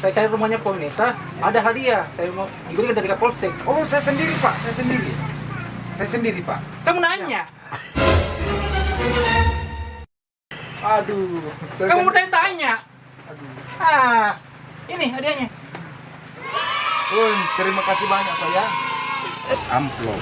Saya cari rumahnya Ponesa, ada hadiah. Saya mau diberikan dari Kapolsek. Oh, saya sendiri, Pak. Saya sendiri. Saya sendiri, Pak. Kamu nanya. Aduh. Saya Kamu sendiri. bertanya-tanya. Aduh. Ah, ini hadiahnya. Oh, terima kasih banyak, Pak ya. Amplop.